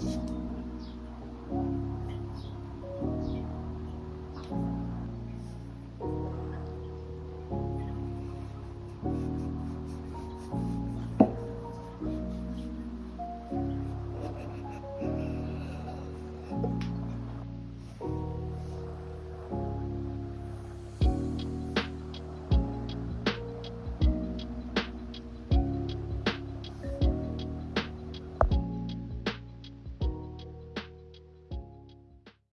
嗯